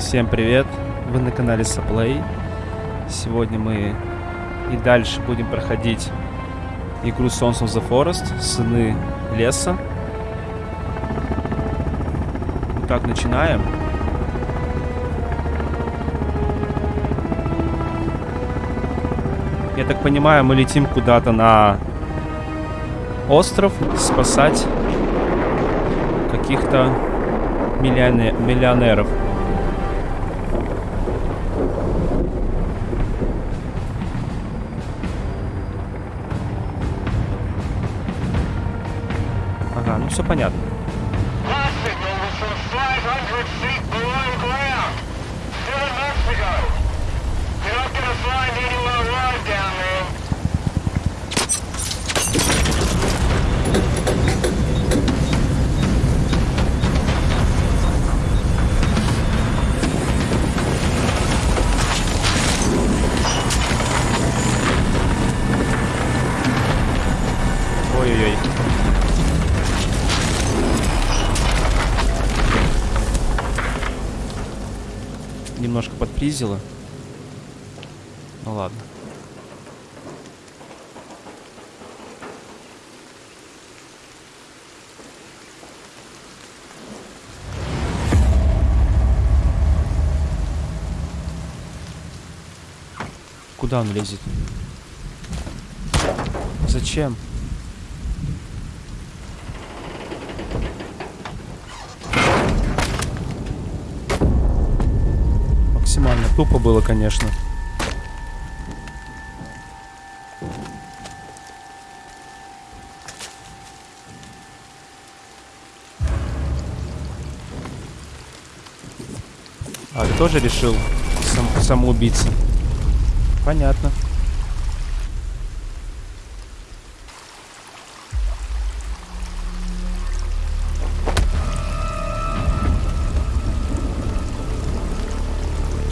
Всем привет! Вы на канале Саплей. Сегодня мы и дальше будем проходить игру Sons of the Forest, Сыны Леса. Итак, начинаем. Я так понимаю, мы летим куда-то на остров спасать каких-то миллионе- миллионеров. Все понятно. Немножко подпризило. Ну ладно. Куда он лезет? Зачем? Тупо было, конечно. А ты тоже решил сам, самоубийца? Понятно.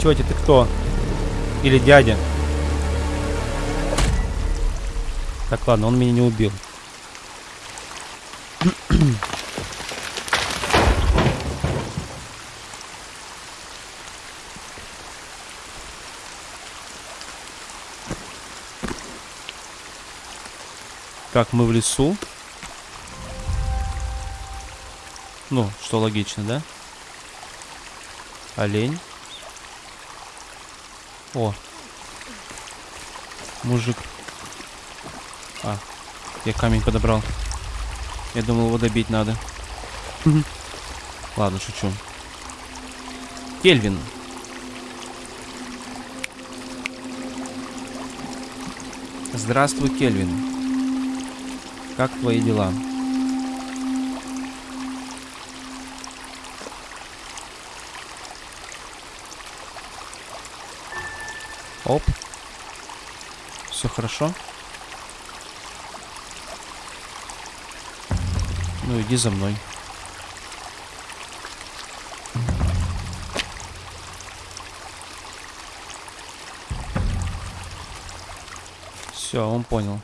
Тетя, ты кто? Или дядя? Так, ладно, он меня не убил. Так, мы в лесу. Ну, что логично, да? Олень. О. Мужик. А, я камень подобрал. Я думал, его добить надо. Ладно, шучу. Кельвин. Здравствуй, Кельвин. Как твои дела? Оп. Все хорошо. Ну иди за мной. Все, он понял.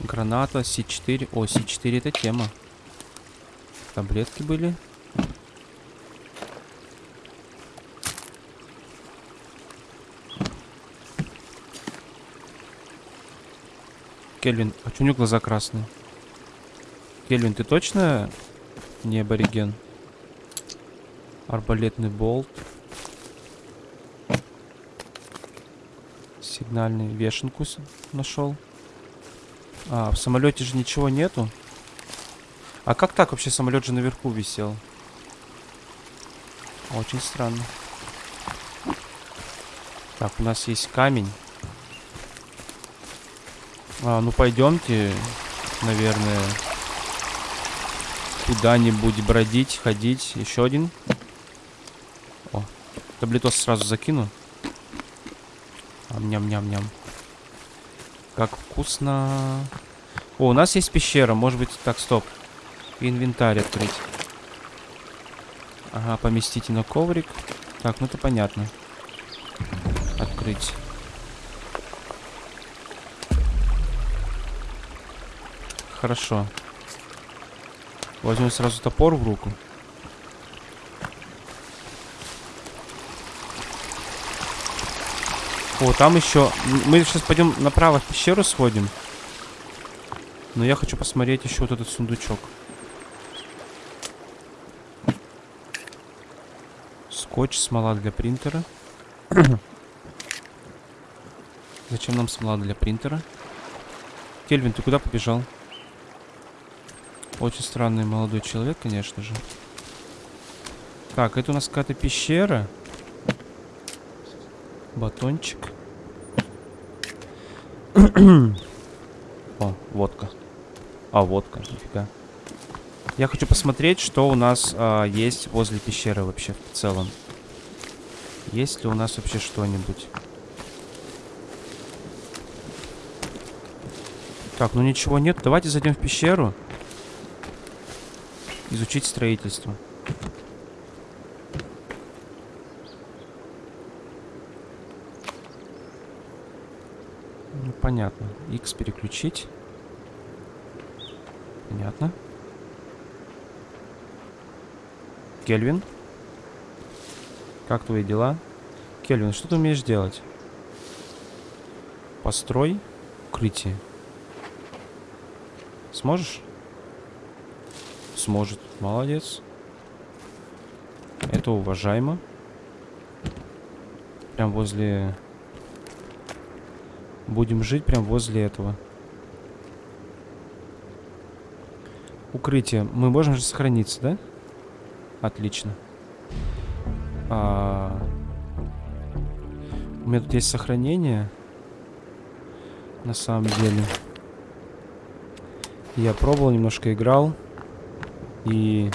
Граната, С4. О, С4 это тема. Таблетки были. Кельвин, а чё у него глаза красные? Кельвин, ты точно не абориген? Арбалетный болт. Сигнальный вешенку нашел. А, в самолете же ничего нету. А как так вообще самолет же наверху висел? Очень странно. Так, у нас есть камень. А, ну пойдемте, наверное, куда-нибудь бродить, ходить. Еще один. О, таблетос сразу закину. Ням-ням-ням. Как вкусно. О, у нас есть пещера. Может быть... Так, стоп. Инвентарь открыть. Ага, поместите на коврик. Так, ну это понятно. Открыть. Хорошо. Возьму сразу топор в руку. О, там еще... Мы сейчас пойдем направо в пещеру сходим. Но я хочу посмотреть еще вот этот сундучок. Скотч, смола для принтера. Зачем нам смола для принтера? Кельвин, ты куда побежал? Очень странный молодой человек, конечно же. Так, это у нас какая-то пещера. Батончик. О, водка. А, водка, нифига. Я хочу посмотреть, что у нас а, есть возле пещеры вообще в целом. Есть ли у нас вообще что-нибудь? Так, ну ничего нет. Давайте зайдем в пещеру. Изучить строительство. Ну, понятно. X переключить. Понятно. Кельвин? Как твои дела? Кельвин, что ты умеешь делать? Построй укрытие. Сможешь? Сможет. Молодец. Это уважаемо. Прям возле... Будем жить прям возле этого. Укрытие. Мы можем же сохраниться, да? Отлично. А... У меня тут есть сохранение. На самом деле. Я пробовал, немножко играл. И...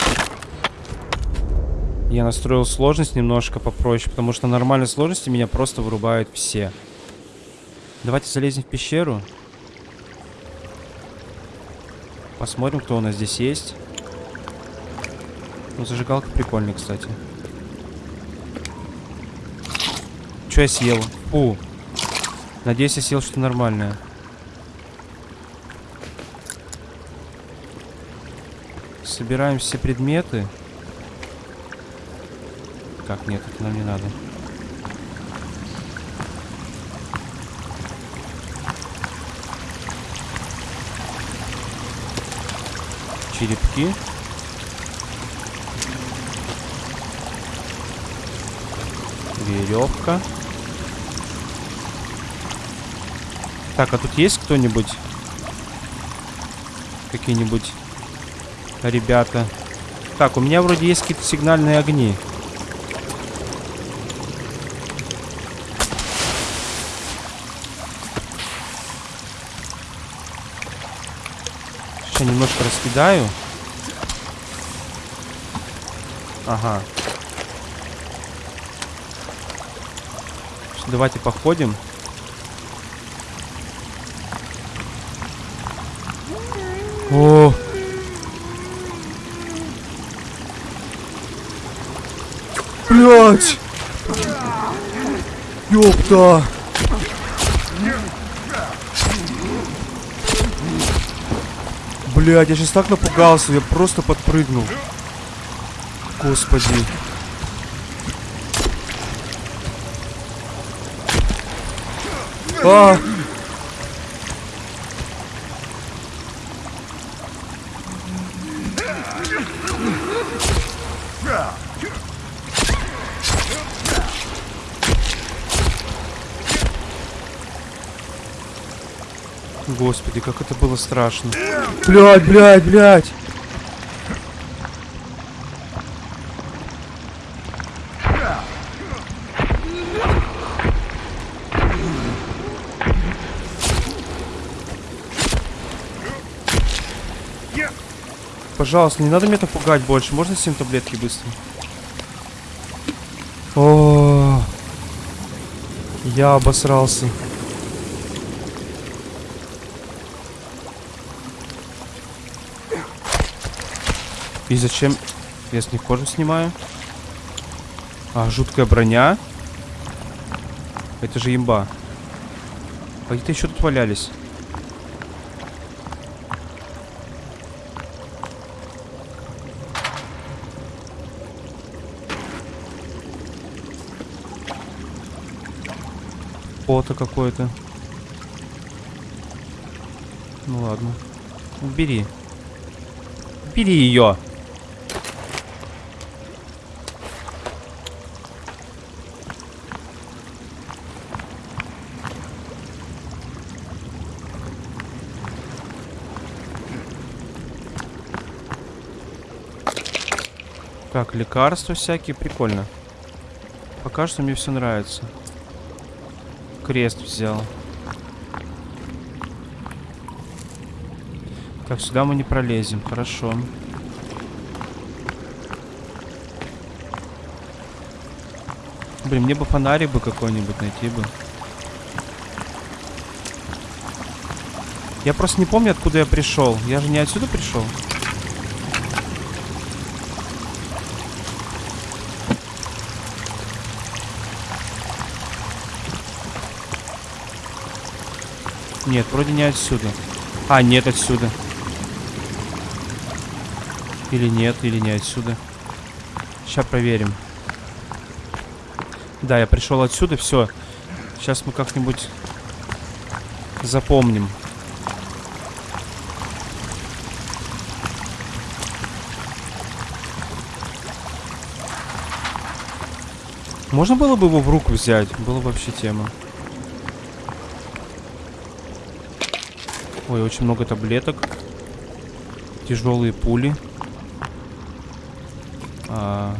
Я настроил сложность немножко попроще, потому что на нормальной сложности меня просто вырубают все. Давайте залезем в пещеру. Посмотрим, кто у нас здесь есть. Ну, зажигалка прикольная, кстати. Что я съел? Фу. Надеюсь, я съел что-то нормальное. Собираем все предметы. Как, нет, это нам не надо. Черепки. Веревка. Так, а тут есть кто-нибудь? Какие-нибудь ребята? Так, у меня вроде есть какие-то сигнальные огни. Сейчас немножко раскидаю. Ага. Давайте походим. О! Блять! Ёпта! Блять, я сейчас так напугался, я просто подпрыгнул. Господи. А! Господи, как это было страшно. Блять, блять, блять. Пожалуйста, не надо меня так пугать больше. Можно 7 таблетки быстро? О, я обосрался. И зачем я с них кожу снимаю? А, жуткая броня. Это же имба. А где-то еще тут валялись. Фото какое-то. Ну ладно. Убери. Убери ее. Так, лекарства всякие, прикольно. Пока что мне все нравится. Крест взял. Так, сюда мы не пролезем, хорошо. Блин, мне бы фонарик бы какой-нибудь найти бы. Я просто не помню, откуда я пришел. Я же не отсюда пришел. Нет, вроде не отсюда. А, нет, отсюда. Или нет, или не отсюда. Сейчас проверим. Да, я пришел отсюда, все. Сейчас мы как-нибудь запомним. Можно было бы его в руку взять? Было вообще тема. Ой, очень много таблеток. Тяжелые пули. А...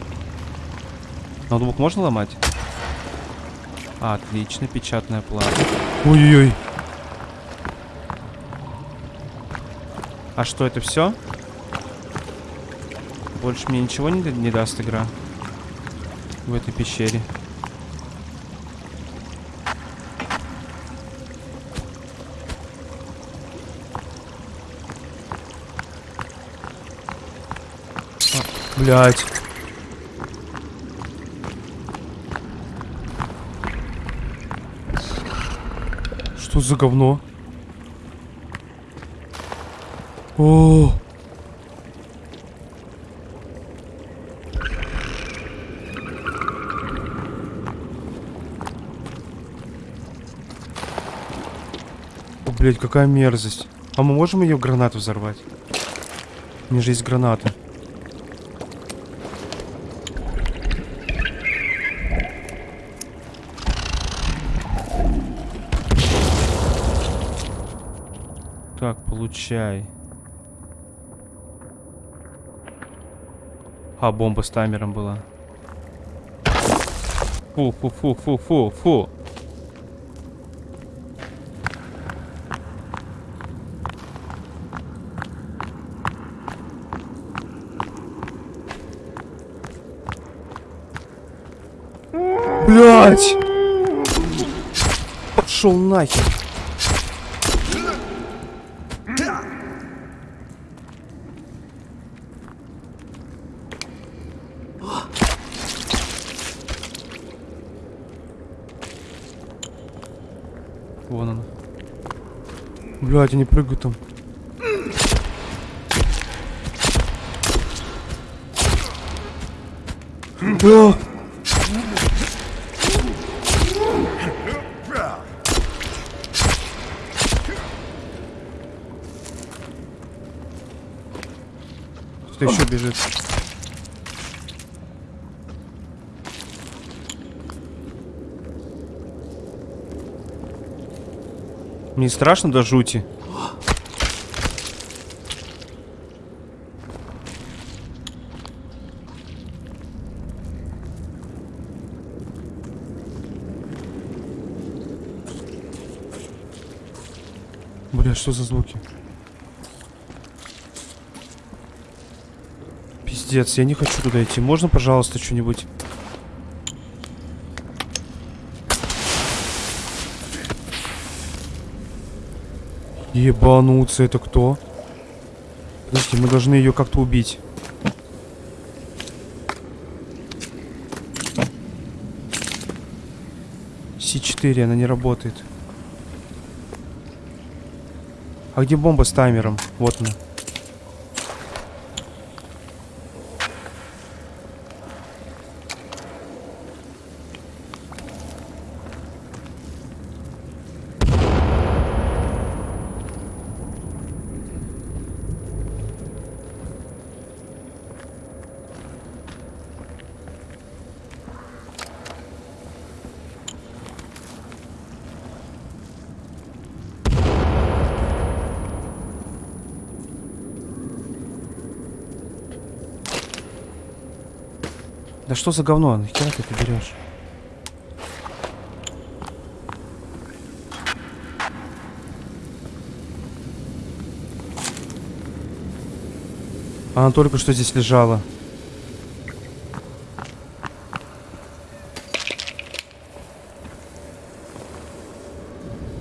Ноутбук можно ломать? А, отлично, печатная плата. Ой-ой-ой. А что, это все? Больше мне ничего не, не даст игра в этой пещере. Блять. Что за говно? О! Блядь, какая мерзость. А мы можем ее гранату взорвать? У меня же есть гранаты. Так, получай. А, бомба с таймером была. Фу, фу, фу, фу, фу, фу. Блять! Пошел нахер. Вон он. Блядь, они прыгают там. Да. Кто еще бежит? Мне страшно до жути. Бля, что за звуки? Пиздец, я не хочу туда идти. Можно, пожалуйста, что-нибудь? Ебануться, это кто? Подождите, мы должны ее как-то убить. С4, она не работает. А где бомба с таймером? Вот она. Да что за говно? Нахера ты это берешь? Она только что здесь лежала.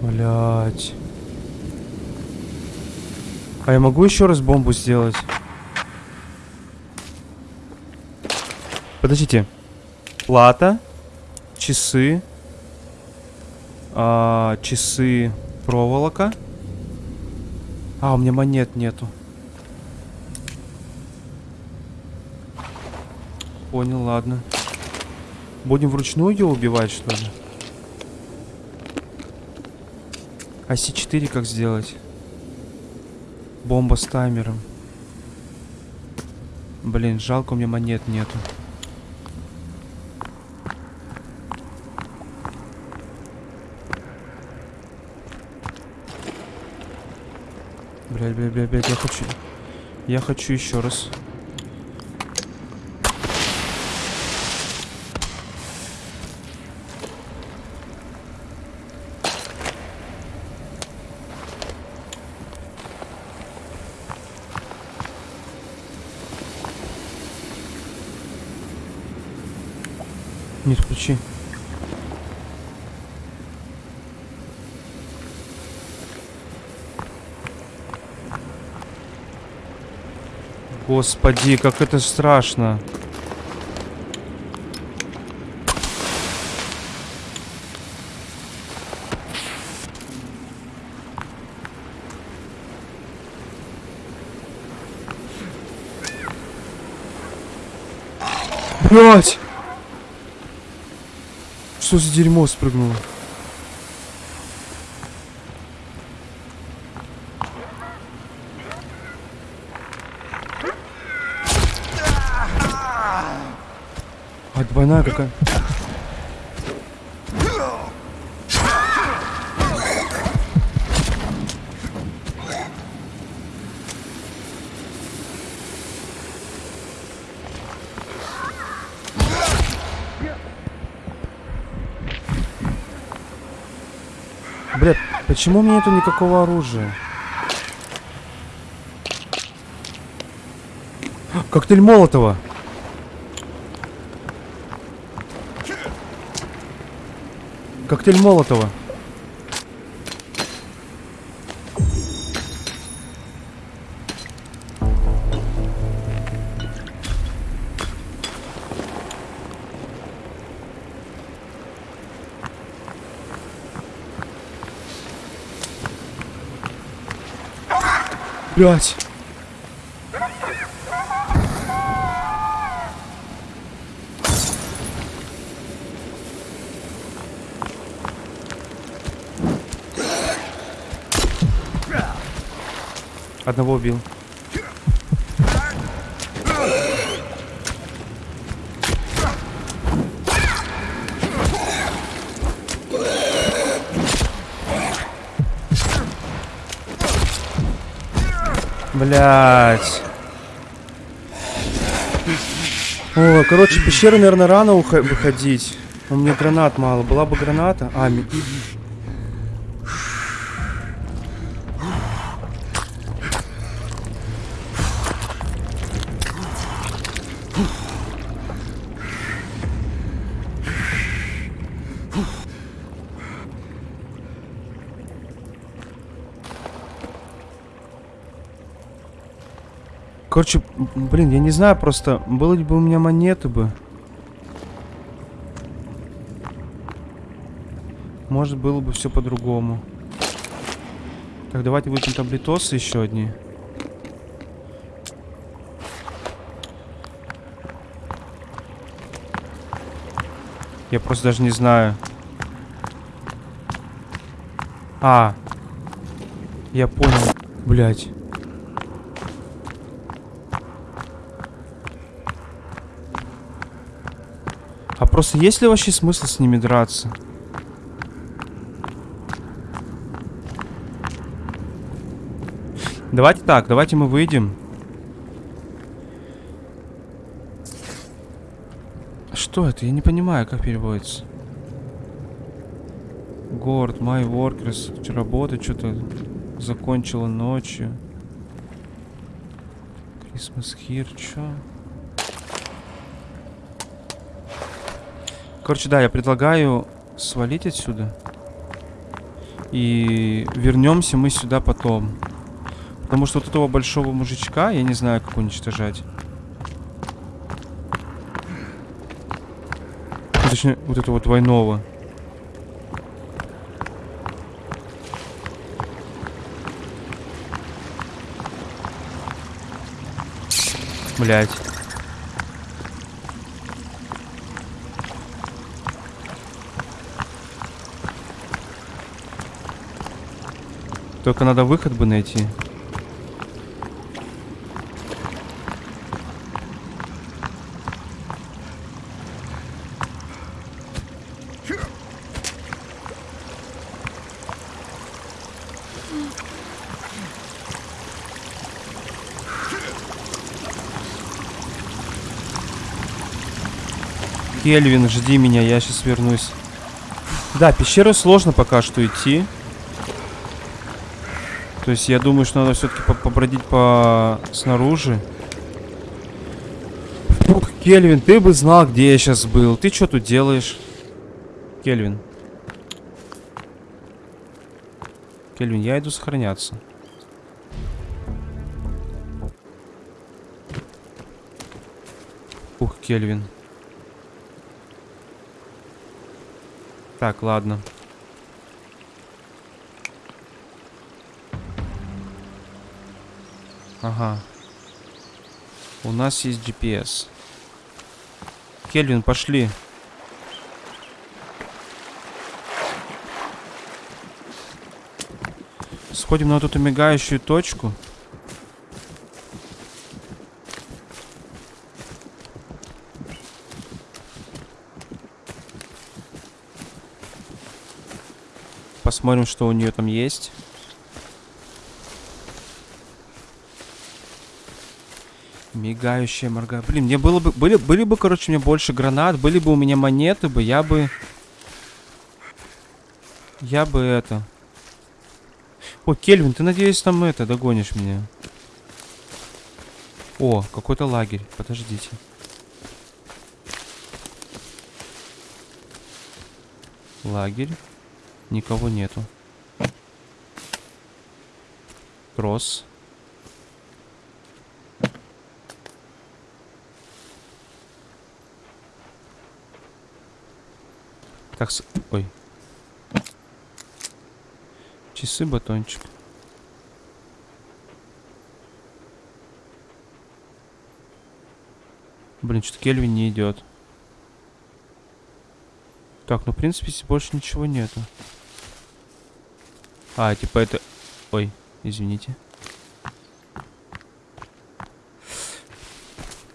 Блять. А я могу еще раз бомбу сделать? Подождите. Плата. Часы. А, часы. Проволока. А, у меня монет нету. Понял, ладно. Будем вручную ее убивать, что ли? А С4 как сделать? Бомба с таймером. Блин, жалко, у меня монет нету. Блядь, блядь, блядь, блядь, я хочу... Я хочу еще раз. Нет, включи. Господи, как это страшно. Блять! Что за дерьмо спрыгнуло? А, двойная какая? Блядь, почему у меня нету никакого оружия? Коктейль Молотова. Коктейль Молотова. Блять. Одного убил. Блять. О, короче, пещеры, наверное, рано выходить. У меня гранат мало. Была бы граната. А, Короче, блин, я не знаю просто, было бы у меня монеты бы. Может, было бы все по-другому. Так, давайте выпьем таблетосы еще одни. Я просто даже не знаю. А. Я понял. Блять. Просто есть ли вообще смысл с ними драться? Давайте так, давайте мы выйдем. Что это? Я не понимаю, как переводится. Город, my workers. Работа что-то закончила ночью. Christmas here, чё? Короче, да, я предлагаю свалить отсюда. И вернемся мы сюда потом. Потому что вот этого большого мужичка, я не знаю, как уничтожать. Ну, Точнее, вот этого двойного. Блять. Только надо выход бы найти. Кельвин, жди меня, я сейчас вернусь. Да, пещеры сложно пока что идти. То есть я думаю, что надо все-таки побродить по снаружи. Фух, Кельвин, ты бы знал, где я сейчас был. Ты что тут делаешь? Кельвин. Кельвин, я иду сохраняться. Ух, Кельвин. Так, ладно. Ага. У нас есть GPS. Кельвин, пошли. Сходим на вот эту мигающую точку. Посмотрим, что у нее там есть. Мигающая моргая. Блин, мне было бы... Были, были бы, короче, мне больше гранат, были бы у меня монеты бы, я бы... Я бы это... О, Кельвин, ты, надеюсь, там это, догонишь меня. О, какой-то лагерь. Подождите. Лагерь. Никого нету. Трос. Так, с... ой. Часы, батончик. Блин, что-то Кельвин не идет. Так, ну, в принципе, больше ничего нету. А, типа это... Ой, извините.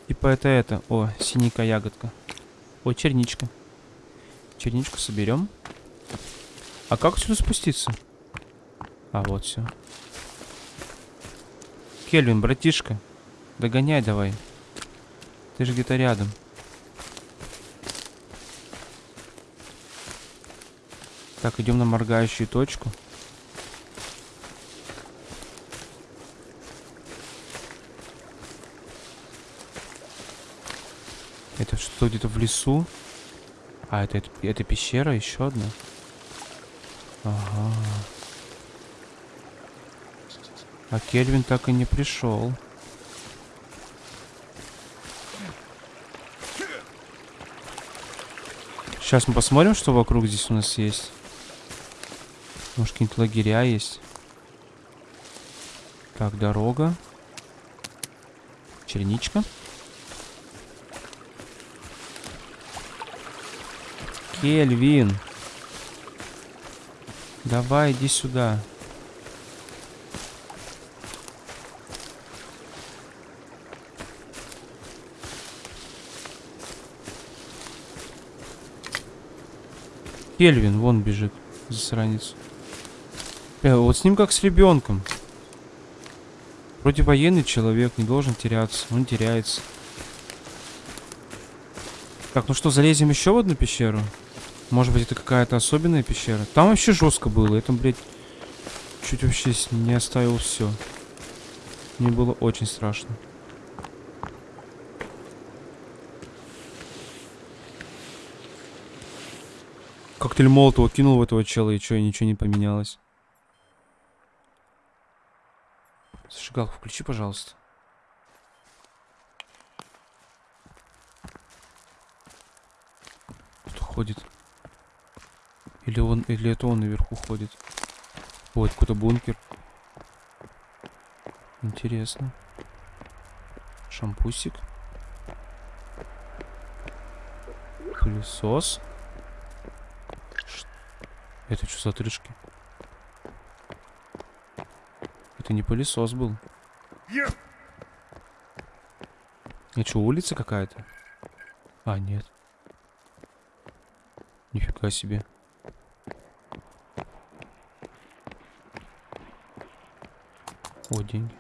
Типа это это. О, синенькая ягодка. О, черничка. Черничку соберем. А как сюда спуститься? А, вот все. Кельвин, братишка. Догоняй давай. Ты же где-то рядом. Так, идем на моргающую точку. Это что где-то в лесу? А, это, это, это пещера еще одна? Ага. А Кельвин так и не пришел. Сейчас мы посмотрим, что вокруг здесь у нас есть. Может, какие-нибудь лагеря есть. Так, дорога. Черничка. Кельвин. Давай, иди сюда. Кельвин, вон бежит, засранец. Э, вот с ним как с ребенком. Вроде военный человек, не должен теряться. Он теряется. Так, ну что, залезем еще в одну пещеру? Может быть, это какая-то особенная пещера? Там вообще жестко было. Это, блядь, чуть вообще не оставил все. Мне было очень страшно. Коктейль Молотова кинул в этого чела, и что, и ничего не поменялось. Зажигалку включи, пожалуйста. Кто ходит? Или он, или это он наверху ходит? Вот какой-то бункер. Интересно. Шампусик. Пылесос. Ш- Это что за отрыжки? Это не пылесос был. Это что, улица какая-то? А, нет. Нифига себе. О, деньги.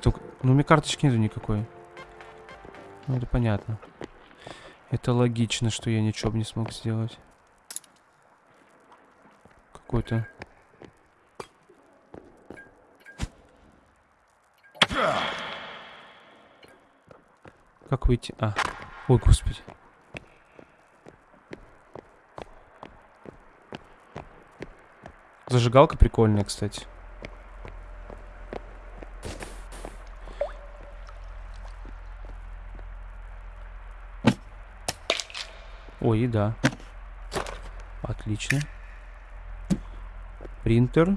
Только, ну у меня карточки нету никакой. Ну это понятно. Это логично, что я ничего не смог сделать. Какой-то... Как выйти? А. Ой, господи. Зажигалка прикольная, кстати. Ой, еда. Отлично. Принтер.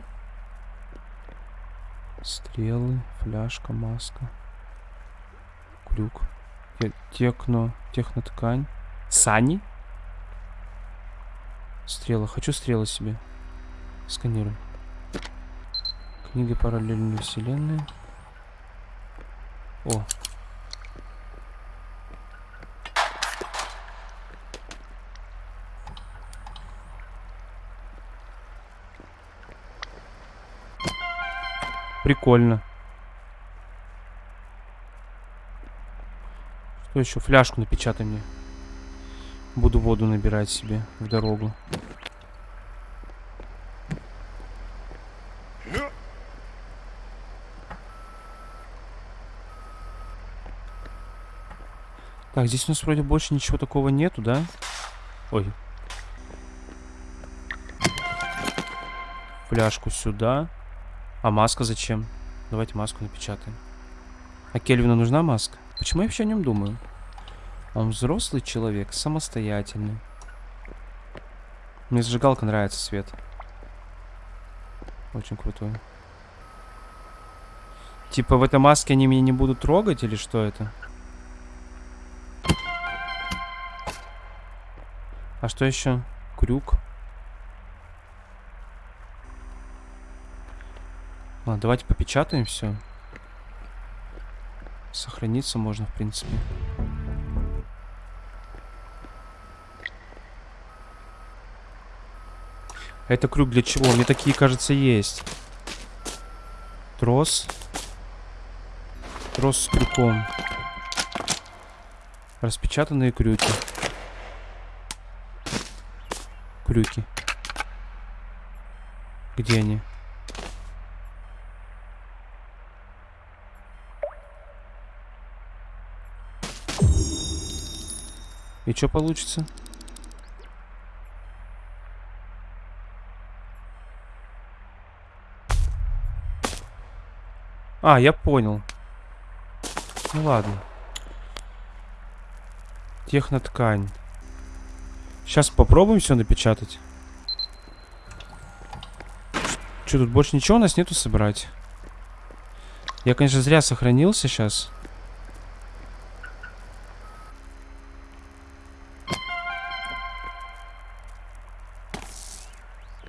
Стрелы, фляжка, маска. Крюк. Те- Техно, техноткань. Сани? Стрелы. Хочу стрелы себе. Сканируем. Книга параллельной вселенной. О. Прикольно. Что еще? Фляжку напечатай мне. Буду воду набирать себе в дорогу. Так, здесь у нас вроде больше ничего такого нету, да? Ой. Фляжку сюда. А маска зачем? Давайте маску напечатаем. А Кельвину нужна маска? Почему я вообще о нем думаю? Он взрослый человек, самостоятельный. Мне зажигалка нравится, свет. Очень крутой. Типа в этой маске они меня не будут трогать или что это? А что еще? Крюк. Ладно, давайте попечатаем все. Сохраниться можно, в принципе. Это крюк для чего? Мне такие, кажется, есть. Трос. Трос с крюком. Распечатанные крюки. Крюки. Где они? И что получится? А, я понял. Ну ладно. Техноткань. Сейчас попробуем все напечатать. Что, тут больше ничего у нас нету собрать? Я, конечно, зря сохранился сейчас.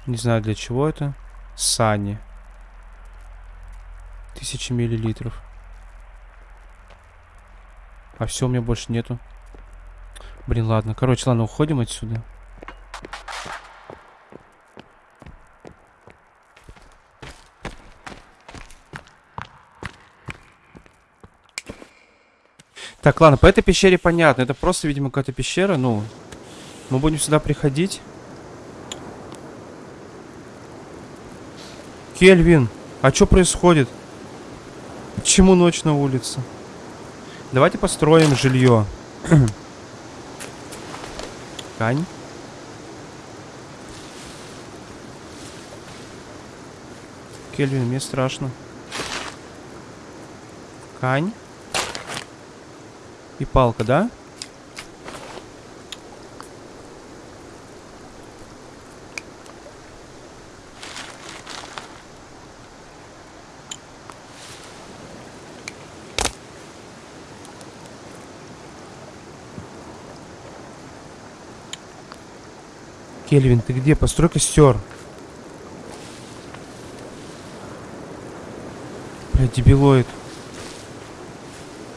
Не знаю для чего это. Сани. Тысячи миллилитров. А все, у меня больше нету. Блин, ладно. Короче, ладно, уходим отсюда. Так, ладно, по этой пещере понятно. Это просто, видимо, какая-то пещера. Ну, мы будем сюда приходить. Кельвин, а что происходит? Почему ночь на улице? Давайте построим жилье. Ткань. Кельвин, мне страшно. Ткань. И палка, да? Кельвин, ты где? Построй костер. Бля, дебилоид.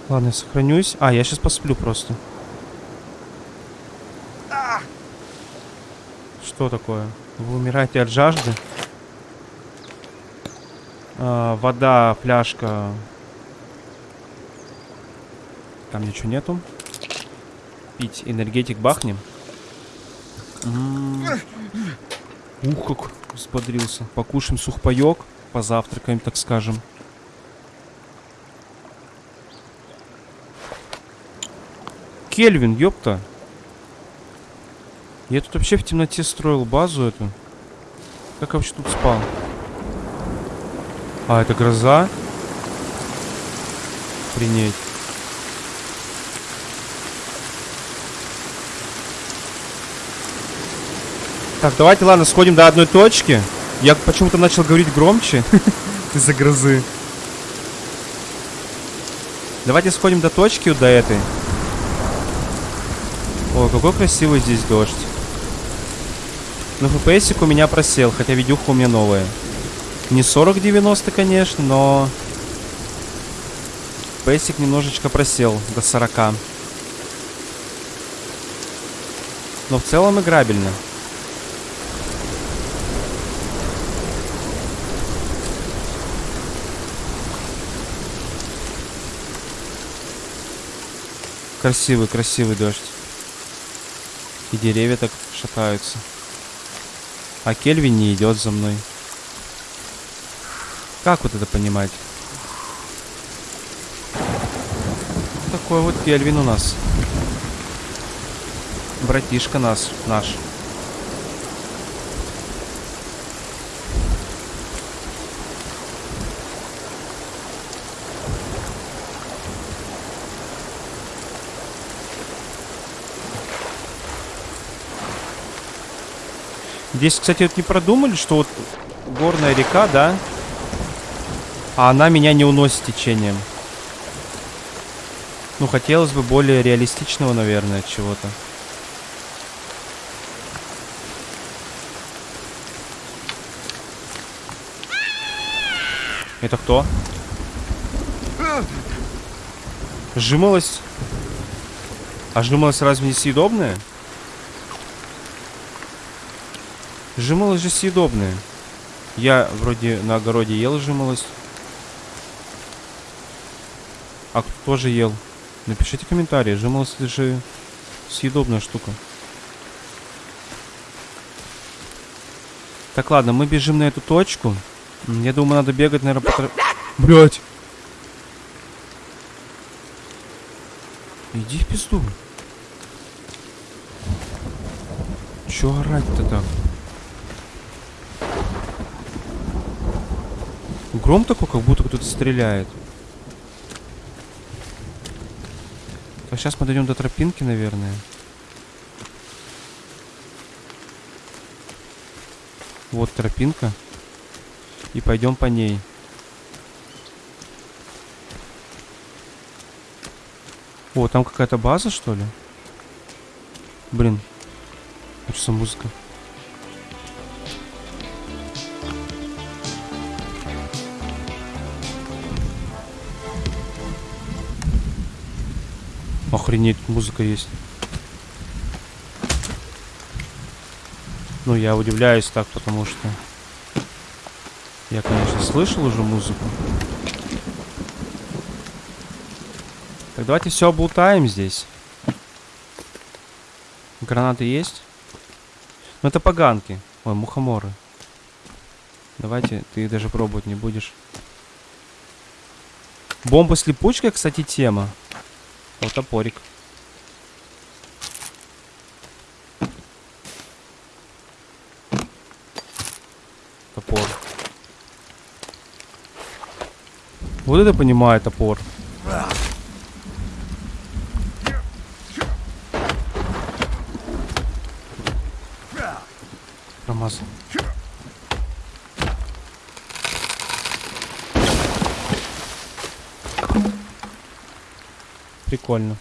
Ладно, я сохранюсь. А, я сейчас посплю просто. Что такое? Вы умираете от жажды? А, вода, фляжка. Там ничего нету. Пить энергетик бахнем. Ух, как взбодрился. Покушаем сухпайок. Позавтракаем, так скажем. Кельвин, ёпта. Я тут вообще в темноте строил базу эту. Как я вообще тут спал? А, это гроза? Принять. Так, давайте, ладно, сходим до одной точки. Я почему-то начал говорить громче из-за грозы. Давайте сходим до точки, до этой. Ой, какой красивый здесь дождь. Но FPS у меня просел, хотя видюха у меня новая. Не 40-90, конечно, но... FPS немножечко просел до 40. Но в целом играбельно. Красивый, красивый дождь. И деревья так шатаются. А Кельвин не идет за мной. Как вот это понимать? Такой вот Кельвин у нас. Братишка нас, наш. Здесь, кстати, вот не продумали, что вот горная река, да? А она меня не уносит течением. Ну, хотелось бы более реалистичного, наверное, чего-то. Это кто? Жимолость? А жимолость разве не съедобная? Жимолость же съедобная. Я вроде на огороде ел жимолость. А кто тоже ел? Напишите комментарии. Жимолость же съедобная штука. Так, ладно, мы бежим на эту точку. Я думаю, надо бегать, наверное, по... Блять! Иди в пизду. Чё орать-то так? Гром такой, как будто кто-то стреляет. Так, сейчас мы дойдем до тропинки, наверное. Вот тропинка. И пойдем по ней. О, там какая-то база, что ли? Блин. А что за музыка? Охренеть, музыка есть. Ну, я удивляюсь так, потому что... Я, конечно, слышал уже музыку. Так, давайте все облутаем здесь. Гранаты есть? Ну, это поганки. Ой, мухоморы. Давайте, ты даже пробовать не будешь. Бомба с липучкой, кстати, тема. Вот топорик. Топор. Вот это понимаю топор. Прикольно.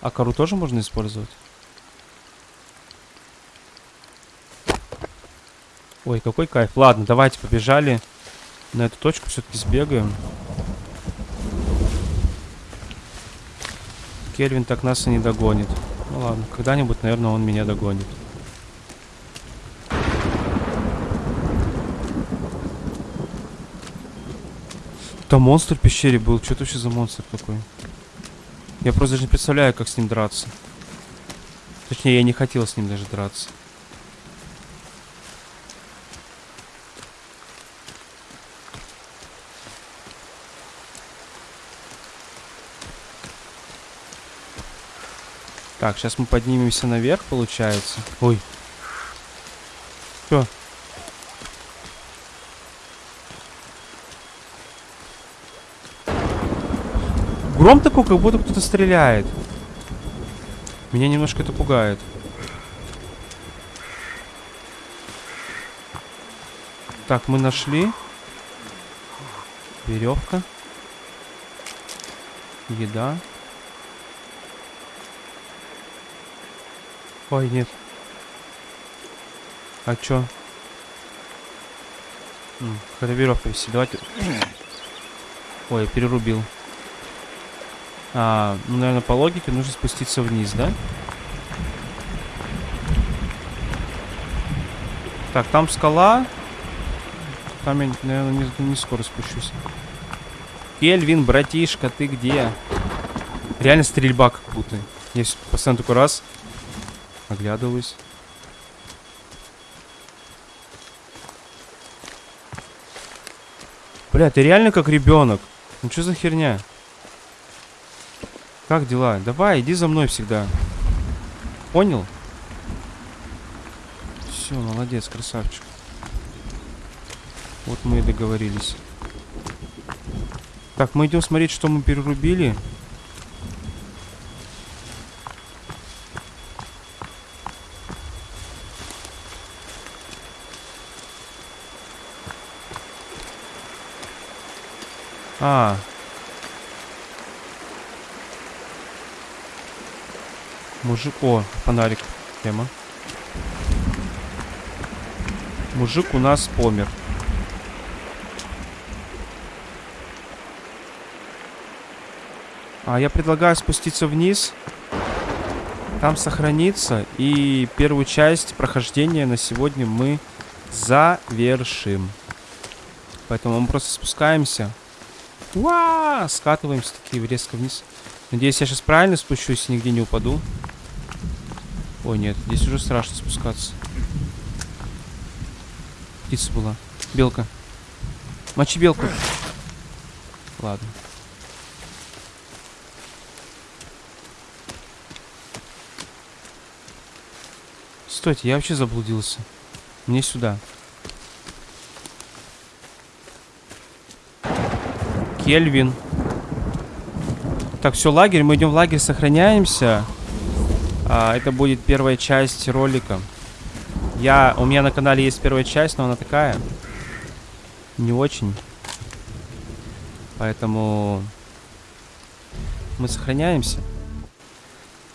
А кору тоже можно использовать? Ой, какой кайф. Ладно, давайте побежали. На эту точку все-таки сбегаем. Кельвин так нас и не догонит. Ну ладно, когда-нибудь, наверное, он меня догонит. Там монстр в пещере был. Что это вообще за монстр такой? Я просто даже не представляю, как с ним драться. Точнее, я не хотел с ним даже драться. Так, сейчас мы поднимемся наверх, получается. Ой. Что? Гром такой, как будто кто-то стреляет. Меня немножко это пугает. Так, мы нашли. Веревка. Еда. Ой, нет. А чё? Веревка висит. Давайте. Ой, перерубил. А, ну, наверное, по логике нужно спуститься вниз, да? Так, там скала. Там я, наверное, не, не скоро спущусь. Кельвин, братишка, ты где? Реально стрельба как будто. Я постоянно такой раз. Оглядываюсь. Бля, ты реально как ребенок. Ну что за херня? Как дела? Давай, иди за мной всегда. Понял? Все, молодец, красавчик. Вот мы и договорились. Так, мы идем смотреть, что мы перерубили. А. Мужик... О, фонарик. Тема. Мужик у нас помер. А я предлагаю спуститься вниз. Там сохраниться. И первую часть прохождения на сегодня мы завершим. Поэтому мы просто спускаемся. Уа! Скатываемся такие резко вниз. Надеюсь, я сейчас правильно спущусь и нигде не упаду. Ой, нет, здесь уже страшно спускаться. Птица была. Белка. Мочи белку. Ладно. Стойте, я вообще заблудился. Мне сюда. Кельвин. Так, все, лагерь. Мы идем в лагерь, сохраняемся. А, это будет первая часть ролика. Я, у меня на канале есть первая часть, но она такая. Не очень. Поэтому мы сохраняемся.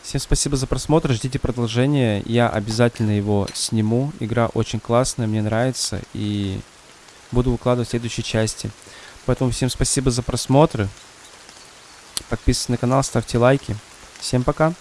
Всем спасибо за просмотр, ждите продолжения. Я обязательно его сниму. Игра очень классная, мне нравится. И буду выкладывать в следующей части. Поэтому всем спасибо за просмотры. Подписывайтесь на канал, ставьте лайки. Всем пока.